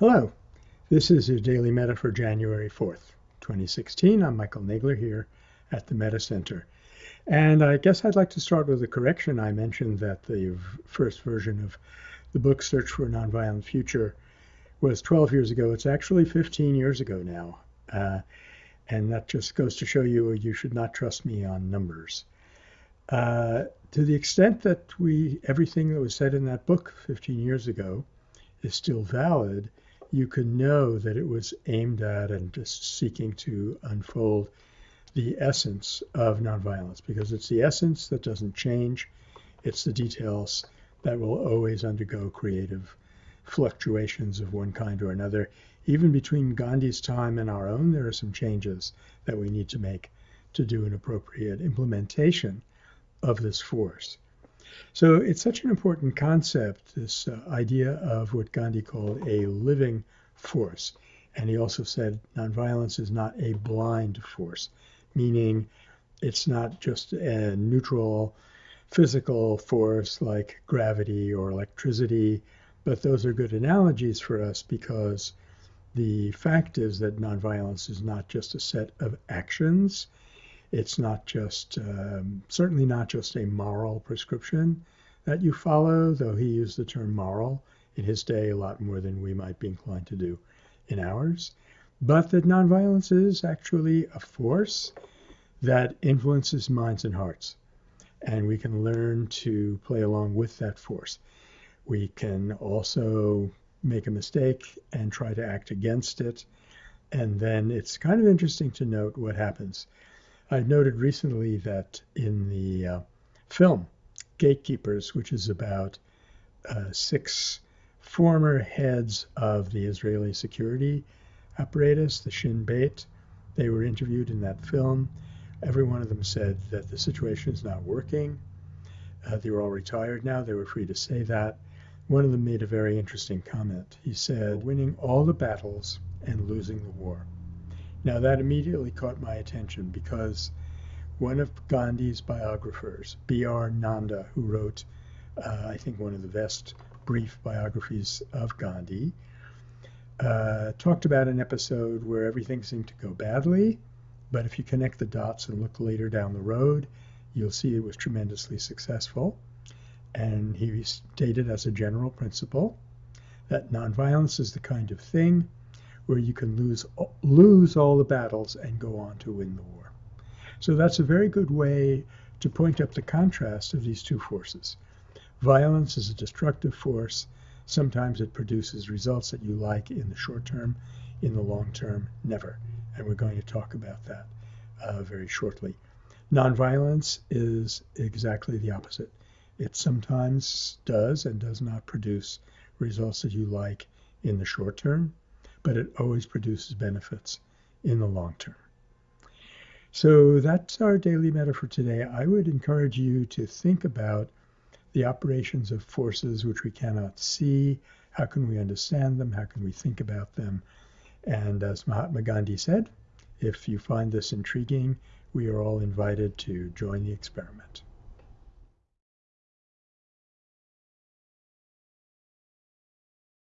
Hello, this is your Daily Metta for January 4th, 2016. I'm Michael Nagler here at the Metta Center. And I guess I'd like to start with a correction. I mentioned that the first version of the book Search for a Nonviolent Future was 12 years ago. It's actually 15 years ago now. Uh, and that just goes to show you you should not trust me on numbers. Uh, to the extent that we everything that was said in that book 15 years ago is still valid, you can know that it was aimed at and just seeking to unfold the essence of nonviolence because it's the essence that doesn't change. It's the details that will always undergo creative fluctuations of one kind or another. Even between Gandhi's time and our own, there are some changes that we need to make to do an appropriate implementation of this force. So it's such an important concept, this uh, idea of what Gandhi called a living force. And he also said nonviolence is not a blind force, meaning it's not just a neutral physical force like gravity or electricity, but those are good analogies for us because the fact is that nonviolence is not just a set of actions, it's not just, um, certainly not just a moral prescription that you follow, though he used the term moral in his day a lot more than we might be inclined to do in ours, but that nonviolence is actually a force that influences minds and hearts. And we can learn to play along with that force. We can also make a mistake and try to act against it. And then it's kind of interesting to note what happens I noted recently that in the uh, film Gatekeepers, which is about uh, six former heads of the Israeli security apparatus, the Shin Bet, they were interviewed in that film. Every one of them said that the situation is not working. Uh, they were all retired now. They were free to say that. One of them made a very interesting comment. He said, winning all the battles and losing the war. Now, that immediately caught my attention because one of Gandhi's biographers, B.R. Nanda, who wrote, uh, I think, one of the best brief biographies of Gandhi, uh, talked about an episode where everything seemed to go badly, but if you connect the dots and look later down the road, you'll see it was tremendously successful. And he stated as a general principle that nonviolence is the kind of thing where you can lose lose all the battles and go on to win the war. So that's a very good way to point up the contrast of these two forces. Violence is a destructive force. Sometimes it produces results that you like in the short term, in the long term, never. And we're going to talk about that uh, very shortly. Nonviolence is exactly the opposite. It sometimes does and does not produce results that you like in the short term, but it always produces benefits in the long term. So that's our daily metta for today. I would encourage you to think about the operations of forces which we cannot see. How can we understand them? How can we think about them? And as Mahatma Gandhi said, if you find this intriguing, we are all invited to join the experiment.